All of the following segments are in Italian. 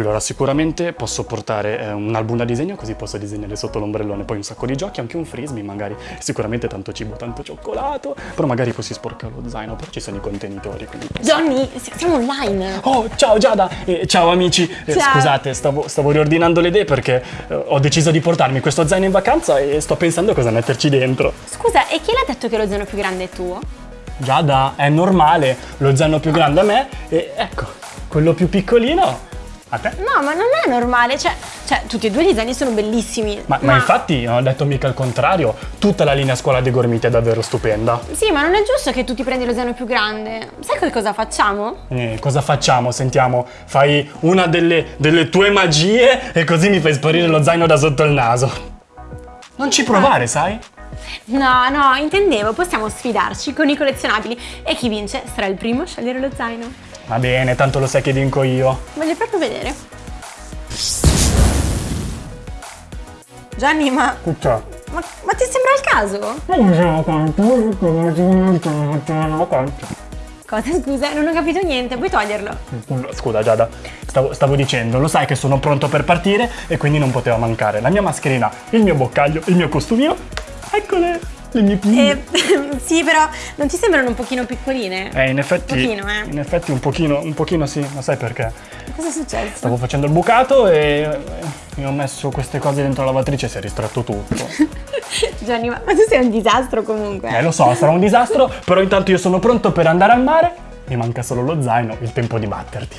Allora, sicuramente posso portare eh, un album da disegno così posso disegnare sotto l'ombrellone, poi un sacco di giochi, anche un frisbee magari, sicuramente tanto cibo, tanto cioccolato, però magari poi si sporca lo zaino, però ci sono i contenitori, quindi... Johnny, siamo online. Oh, ciao Giada! Eh, ciao amici! Eh, Ciao. scusate, stavo, stavo riordinando le idee perché eh, ho deciso di portarmi questo zaino in vacanza e sto pensando cosa metterci dentro. Scusa, e chi l'ha detto che lo zaino più grande è tuo? Giada, è normale, lo zaino più grande a me e ecco, quello più piccolino a te. No, ma non è normale, cioè, cioè tutti e due gli zaini sono bellissimi. Ma, ma infatti non ho detto mica il contrario, tutta la linea scuola dei Gormiti è davvero stupenda. Sì, ma non è giusto che tu ti prendi lo zaino più grande. Sai che cosa facciamo? Eh, cosa facciamo? Sentiamo, fai una delle, delle tue magie e così mi fai sparire lo zaino da sotto il naso. Non ci provare, sai? No, no, intendevo, possiamo sfidarci con i collezionabili e chi vince sarà il primo a scegliere lo zaino. Va bene, tanto lo sai che vinco io. Voglio proprio vedere. Gianni, ma, Tutto. ma, ma ti sembra il caso? Cosa, scusa? Non ho capito niente, puoi toglierlo. Scusa Giada, stavo, stavo dicendo, lo sai che sono pronto per partire e quindi non poteva mancare la mia mascherina, il mio boccaglio, il mio costumino. Eccole, le mie pinne. Eh, sì, però non ti sembrano un pochino piccoline? Eh, in effetti, Un pochino, eh. in effetti un pochino, un pochino sì, ma sai perché? Cosa è successo? Stavo facendo il bucato e mi ho messo queste cose dentro la lavatrice e si è ristretto tutto. Gianni, ma, ma tu sei un disastro comunque. Eh, lo so, sarà un disastro, però intanto io sono pronto per andare al mare. Mi manca solo lo zaino, il tempo di batterti.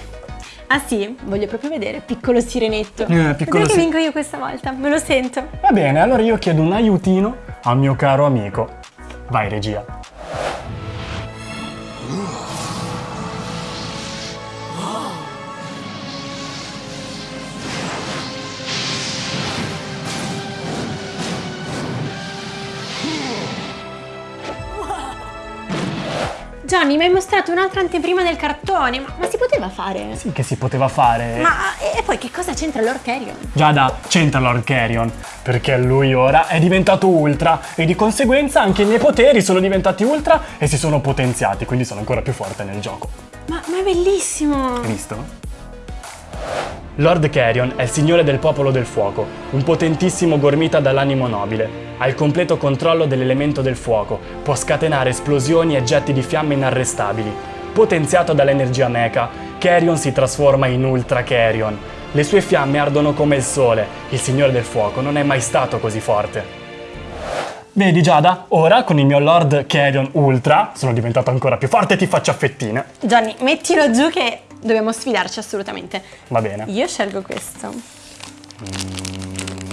Ah sì? Voglio proprio vedere, piccolo sirenetto. Eh, piccolo che vinco io questa volta, me lo sento. Va bene, allora io chiedo un aiutino al mio caro amico. Vai, regia. Gianni, mi hai mostrato un'altra anteprima del cartone, ma, ma si poteva fare? Sì, che si poteva fare. Ma e poi che cosa c'entra Lord Carrion? Giada, c'entra Lord Carrion, perché lui ora è diventato ultra e di conseguenza anche i miei poteri sono diventati ultra e si sono potenziati, quindi sono ancora più forte nel gioco. Ma, ma è bellissimo! Hai visto? Lord Carrion è il signore del popolo del fuoco, un potentissimo gormita dall'animo nobile. Ha il completo controllo dell'elemento del fuoco, può scatenare esplosioni e getti di fiamme inarrestabili. Potenziato dall'energia mecha, Carrion si trasforma in Ultra Carrion. Le sue fiamme ardono come il sole, il signore del fuoco non è mai stato così forte. Vedi Giada, ora con il mio Lord Carrion Ultra sono diventato ancora più forte e ti faccio fettine. Gianni, mettilo giù che dobbiamo sfidarci assolutamente. Va bene. Io scelgo questo.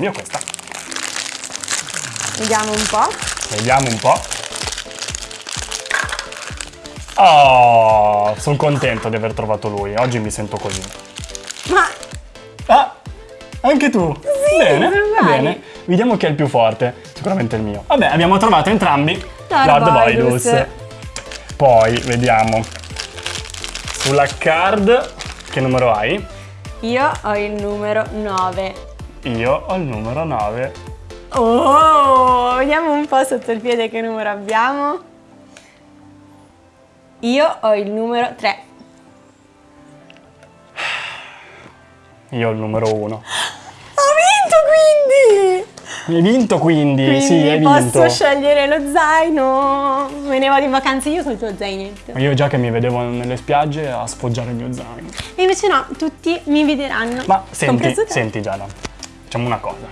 Io questa. Vediamo un po'. Vediamo un po'. Oh, sono contento di aver trovato lui. Oggi mi sento così. Ma Ah, anche tu? bene, sono va bene. Vediamo chi è il più forte. Sicuramente il mio. Vabbè, abbiamo trovato entrambi Lord Voidus. Voidus. Poi, vediamo. Sulla card, che numero hai? io ho il numero 9. Io ho il numero 9. Oh, vediamo un po' sotto il piede che numero abbiamo. Io ho il numero 3. Io ho il numero 1. Hai vinto quindi? Quindi sì, hai vinto. posso scegliere lo zaino. Me ne vado in vacanza io col tuo zainetto. Io già che mi vedevo nelle spiagge a sfoggiare il mio zaino. E invece no, tutti mi vedranno. Ma senti, senti Giada, facciamo una cosa.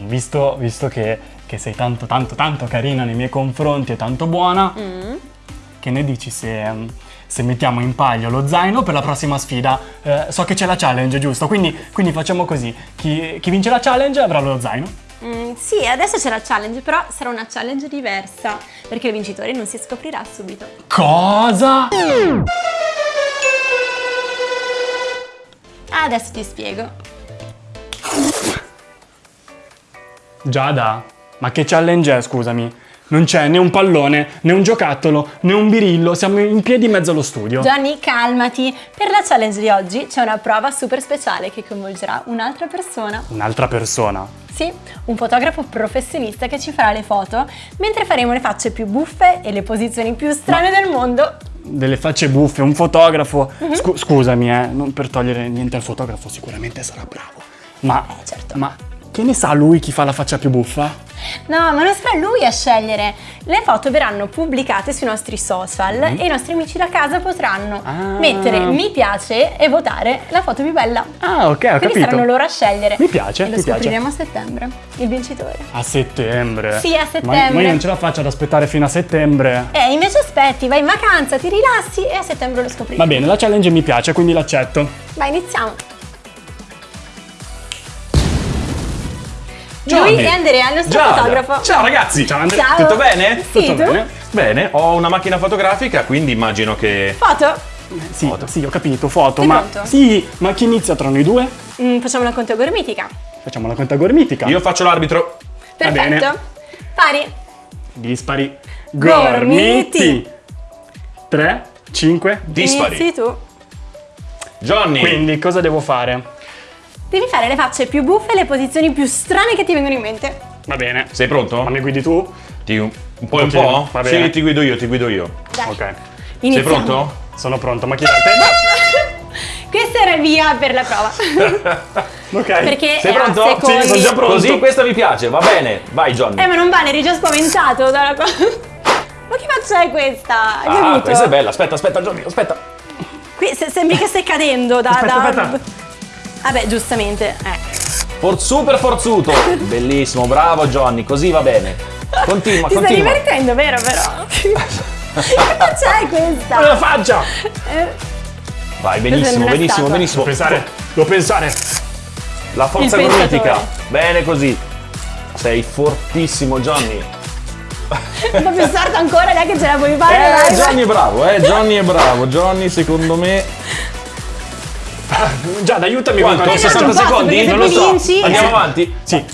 Visto, visto che, che sei tanto, tanto, tanto carina nei miei confronti e tanto buona, Mm. che ne dici se, se mettiamo in palio lo zaino per la prossima sfida? Eh, so che c'è la challenge, giusto? Quindi, quindi facciamo così. Chi, chi vince la challenge avrà lo zaino. Mm, sì, adesso c'è la challenge, però sarà una challenge diversa, perché il vincitore non si scoprirà subito. Cosa? Adesso ti spiego. Giada, ma che challenge è, scusami? Non c'è né un pallone, né un giocattolo, né un birillo, siamo in piedi in mezzo allo studio. Gianni, calmati. Per la challenge di oggi c'è una prova super speciale che coinvolgerà un'altra persona. Un'altra persona. Sì, un fotografo professionista che ci farà le foto mentre faremo le facce più buffe e le posizioni più strane del mondo. delle facce buffe, un fotografo. Scu- scusami, eh, non per togliere niente al fotografo, sicuramente sarà bravo. Ma, certo. ma che ne sa lui chi fa la faccia più buffa? No, ma non sarà lui a scegliere. Le foto verranno pubblicate sui nostri social e i nostri amici da casa potranno Ah. mettere mi piace e votare la foto più bella. Ah, ok, ho Quindi capito. saranno loro a scegliere. Mi piace, E lo piace. scopriremo a settembre, il vincitore. A settembre. Sì, a Ma, settembre. ma io non ce la faccio ad aspettare fino a settembre. E invece aspetti, vai in vacanza, ti rilassi e a settembre lo scopriremo. Va bene, la challenge mi piace, quindi l'accetto. Vai, iniziamo. Gianni. Lui è Andrea, il nostro Giada. fotografo. Ciao ragazzi. Ciao, Andrea. Ciao. Tutto bene? Sì, Tutto tu? bene? Bene, ho una macchina fotografica, quindi immagino che... Foto? Sì, Foto. sì, ho capito, foto, Sei ma pronto? sì, ma chi inizia tra noi due? Mm, facciamo una conto gormitica. Facciamo la conta gormitica. Io faccio l'arbitro. Va bene. Perfetto. Pari. Dispari. Gormiti. Gormiti. 3, 5. Dispari. Inizi tu. Johnny. Quindi cosa devo fare? Devi fare le facce più buffe e le posizioni più strane che ti vengono in mente. Va bene. Sei pronto? Ma mi guidi tu? Ti- un po' e un po'? va bene. Sì, ti guido io, ti guido io. Dai. Ok. Sei Iniziamo. pronto? Sono pronto, ma chi dà il tempo? Questo era il via per la prova. Ok. Perché Sei è pronto? secondi. Sì, sono già pronto. Così questa mi piace, va bene. Vai Johnny. Eh, ma non vale, eri già spaventato dalla cosa. Ma che faccia è questa? Hai ah, capito? questa è bella. Aspetta, aspetta Johnny, aspetta. Qui se- sembri che stai cadendo da... Aspetta, da... aspetta. Vabbè, giustamente. Eh. For- super forzuto. Bellissimo, bravo Johnny, così va bene. Continua, Ti stai continua. divertendo, vero però? che faccia è questa? la faccia! Eh, Vai, benissimo, non benissimo, benissimo. Devo pensare, devo pensare. La forza gormitica. Bene così. Sei fortissimo Johnny. un po' più sardo ancora, neanche ce la puoi fare. Eh, Johnny è bravo, eh, Johnny è bravo. Johnny secondo me... Giada, aiutami Quanto? con Eh, 60 non posso, secondi? Non lo so. vinci- Andiamo Eh. avanti? Sì.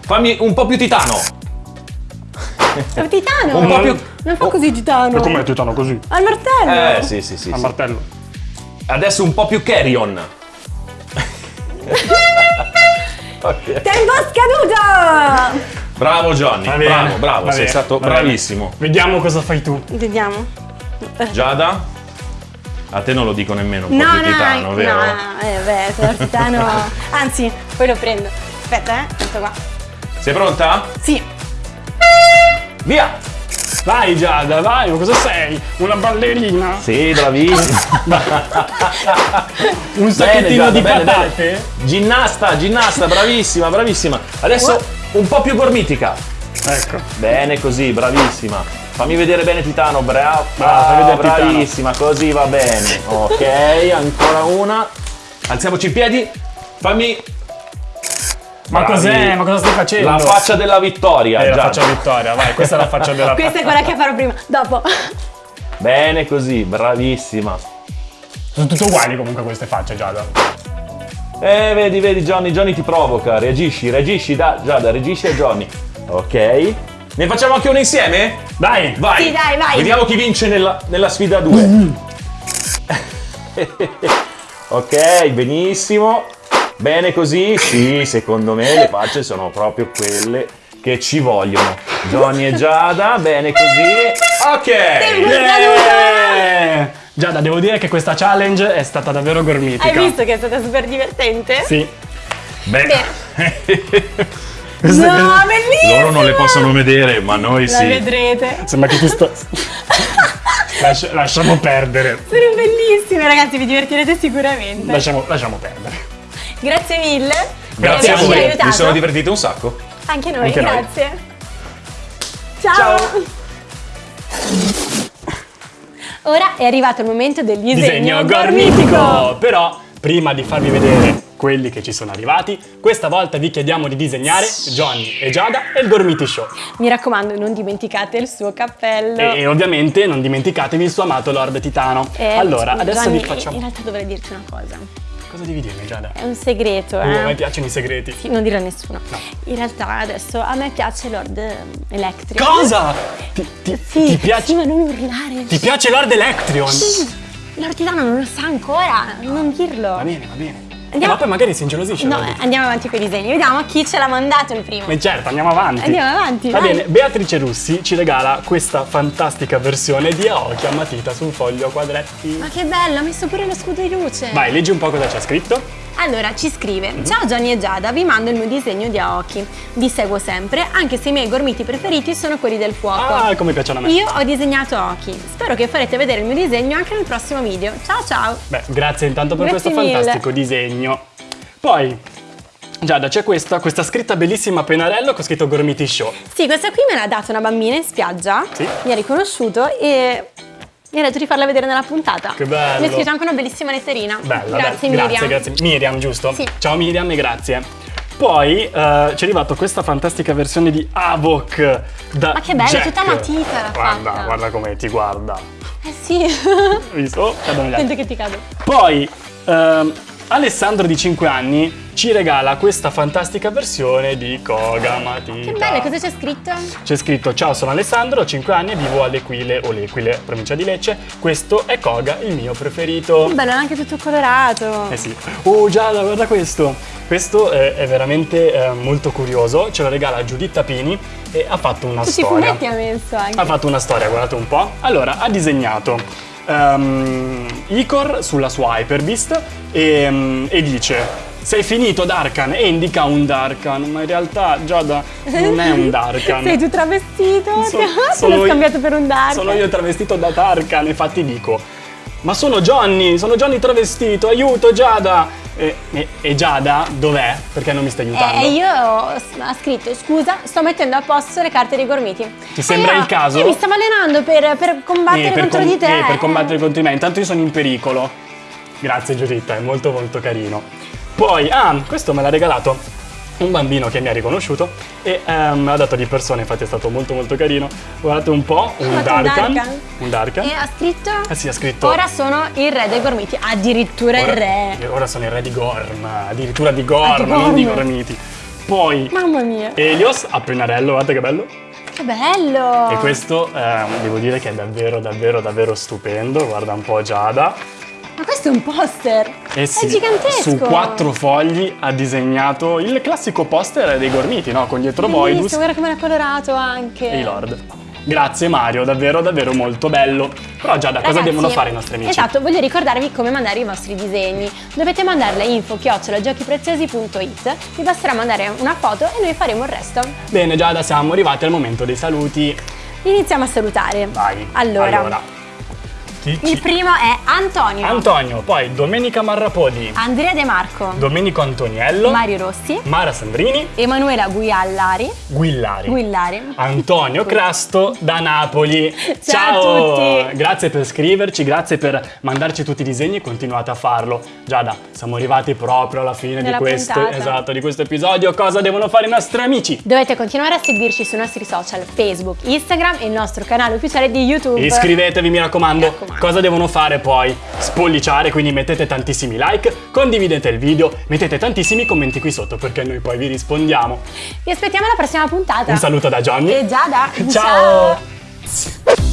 Fammi un po' più titano. È un titano. Un po' più... Non fa così titano. Ma com'è titano così? Al martello. Eh, sì, sì, sì. A sì. martello. Adesso un po' più carry on. ok. Tempo scaduto. Bravo Johnny, bravo, bravo, va sei bene, stato va bene. bravissimo. Vediamo cosa fai tu. Vediamo. Giada? A te non lo dico nemmeno, un po' No, più no, titano, no, vero? no, eh, beh, il titano. Anzi, poi lo prendo. Aspetta, eh. Ecco qua. Sei pronta? Sì. Via! Vai Giada, vai, ma cosa sei? Una ballerina? Sì, bravissimo. Un sacchettino Giada, di bene, patate? Ginnasta, ginnasta, bravissima, bravissima. Adesso un po' più gormitica. Ecco. Bene così, bravissima. Fammi vedere bene Titano, brava, Brava, fai vedere Titano. bravissima, così va bene. Ok, ancora una. Alziamoci in piedi. Fammi Ma cos'è? Ma cosa stai facendo? la faccia della vittoria. Eh, la faccia vittoria, vai, questa è la faccia della Questa è quella che farò prima. Dopo. Bene così, bravissima. Sono tutte uguali comunque queste facce, Giada. Eh, vedi, vedi Johnny, Johnny ti provoca. Reagisci, reagisci, da, Giada, reagisci a Johnny. Ok. Ne facciamo anche una insieme? Dai! Vai! Sì, dai, vai. Vediamo chi vince nella, nella sfida 2. ok, benissimo. Bene così? Sì, secondo me le facce sono proprio quelle che ci vogliono. Johnny e Giada, bene così. Ok! Yeah! Giada, devo dire che questa challenge è stata davvero gormitica. Hai visto che è stata super divertente? Sì. Beh, Questa No, bellissima! loro non le possono vedere, ma noi La sì. vedrete. Sembra che ti sto... Lascia- lasciamo perdere. Sono bellissime, ragazzi, vi divertirete sicuramente. Lasciamo, lasciamo perdere. Grazie mille. Grazie a voi, aiutato. mi sono divertito un sacco. Anche noi, Anche noi. grazie. Ciao. Ciao. Ora è arrivato il momento del disegno, Disegno gormitico! Però, prima di farvi vedere quelli che ci sono arrivati, questa volta vi chiediamo di disegnare Johnny e Giada e il Gormiti Show. Mi raccomando, non dimenticate il suo cappello. E, e ovviamente non dimenticatevi il suo amato Lord Titano. Eh, allora, adesso Gianni, vi facciamo... In realtà dovrei dirti una cosa. Cosa devi dirmi, Giada? È un segreto, Uh, a me eh. piacciono i segreti. Sì, non dirlo a nessuno. No. In realtà adesso a me piace Lord Electric. Cosa? Ti, ti- Sì, ti piace, sì, ma non urlare. ti piace Lord Electrion? Sì, Lord Titano non lo sa ancora, non dirlo. Va bene, va bene. Andiamo- ma poi magari si ingelosisce. No, eh, andiamo avanti con i disegni. Vediamo chi ce l'ha mandato il primo. Ma certo, andiamo avanti. Andiamo avanti, Va vai. bene, Beatrice Russi ci regala questa fantastica versione di Aoki a matita su un foglio a quadretti. Ma che bello, ha messo pure lo scudo di luce. Vai, leggi un po' cosa c'è scritto. Allora, ci scrive: Ciao Johnny e Giada, vi mando il mio disegno di Aoki. Vi seguo sempre, anche se i miei gormiti preferiti sono quelli del fuoco. Ah, come piacciono a me. Io ho disegnato Aoki. Spero che farete vedere il mio disegno anche nel prossimo video. Ciao ciao! Beh, grazie intanto per Grazie questo mille. fantastico disegno. Poi, Giada, c'è questa, questa scritta bellissima a pennarello con scritto Gormiti Show. Sì, questa qui me l'ha data una bambina in spiaggia. Sì. Mi ha riconosciuto e mi ha detto di farla vedere nella puntata. Che bello. Mi ha scritto anche una bellissima letterina. Bella, grazie bella. Miriam. Grazie, grazie. Miriam, giusto? Sì. Ciao Miriam e grazie. Poi eh, ci è arrivata questa fantastica versione di Avoc da Ma che bella, Jack. tutta matita l'ha Guarda, fatta. guarda come ti guarda. Eh sì. Visto? Cadono gli altri. Sento che ti cado. Poi ehm, Alessandro di 5 anni ci regala questa fantastica versione di Koga Matita. Che bello, cosa c'è scritto? C'è scritto Ciao sono Alessandro, ho 5 anni e vivo all'Equile o l'Equile, provincia di Lecce. Questo è Koga, il mio preferito. Che bello, è anche tutto colorato. Eh sì. Oh Giada, guarda questo. Questo eh, è veramente eh, molto curioso. Ce lo regala Giuditta Pini e ha fatto una Tutti i storia. fumetti ha messo anche. Ha fatto una storia, guardate un po'. Allora, ha disegnato ehm, Icor sulla sua Hyperbeast e, mm, e dice sei finito Darkan e indica un Darkan, ma in realtà Giada non è un Darkan. Sei tu travestito? So- sono l'ho scambiato per un dark. Sono io travestito da Tarkan, infatti dico ma sono Johnny, sono Johnny travestito, aiuto Giada! E, e- e Giada dov'è? Perché non mi sta aiutando? E io ho scritto scusa, sto mettendo a posto le carte dei gormiti. Ti sembra E io- il caso? Io mi stavo allenando per, per combattere Eh, per contro com- di te. eh, per combattere contro di me, intanto io sono in pericolo. Grazie Giuditta, è molto molto carino. Poi, ah, questo me l'ha regalato un bambino che mi ha riconosciuto e ehm, me l'ha dato di persona, infatti è stato molto molto carino. Guardate un po', un Darkan. Darkan. Un Darkan. E ha scritto Eh sì, ha scritto Ora sono il re dei gormiti, addirittura il re. Ora sono il re di Gorm, addirittura di Gorm, Ah, non di Gorm. Gormiti. Poi Mamma mia, Elios a pennarello, guardate che bello. che bello! E questo ehm, devo dire che è davvero davvero davvero stupendo. Guarda un po' Giada. Ma questo è un poster! Eh sì, è gigantesco! Su quattro fogli ha disegnato il classico poster dei Gormiti, no? Con dietro Boidus guarda come l'ha colorato anche. e i Lord. Grazie Mario, davvero davvero molto bello. Però Giada, cosa Ragazzi, devono fare i nostri amici? Esatto, voglio ricordarvi come mandare i vostri disegni. Dovete mandarle a info-giochipreziosi.it Vi basterà mandare una foto e noi faremo il resto. Bene Giada, siamo arrivati al momento dei saluti. Iniziamo a salutare. Vai. Allora, Chi- il primo è Antonio, Antonio, poi Domenica Marrapodi, Andrea De Marco, Domenico Antoniello, Mario Rossi, Mara Sandrini, Emanuela Guiallari, Guillari. Guillari. Antonio Crasto da Napoli. Ciao a tutti. Grazie per scriverci, grazie per mandarci tutti i disegni e continuate a farlo. Giada, siamo arrivati proprio alla fine di Della questo, esatto, di questo episodio. Cosa devono fare i nostri amici? Dovete continuare a seguirci sui nostri social Facebook, Instagram e il nostro canale ufficiale di YouTube. Iscrivetevi, mi raccomando. Mi raccomando. Cosa devono fare poi? Spolliciare, quindi mettete tantissimi like, condividete il video, mettete tantissimi commenti qui sotto perché noi poi vi rispondiamo. Vi aspettiamo alla prossima puntata. Un saluto da Johnny. E Giada. Ciao.